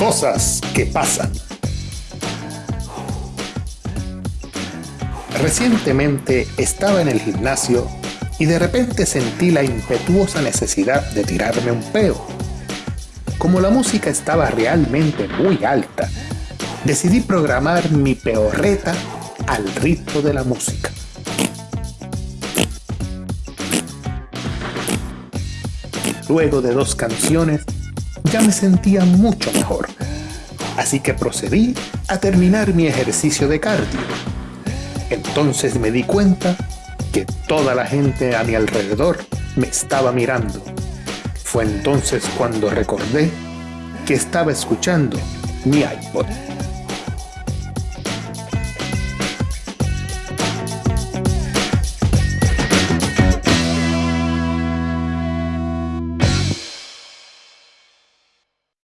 Cosas que pasan. Recientemente estaba en el gimnasio y de repente sentí la impetuosa necesidad de tirarme un peo. Como la música estaba realmente muy alta, decidí programar mi peorreta al ritmo de la música. Luego de dos canciones, ya me sentía mucho mejor, así que procedí a terminar mi ejercicio de cardio. Entonces me di cuenta que toda la gente a mi alrededor me estaba mirando. Fue entonces cuando recordé que estaba escuchando mi iPod.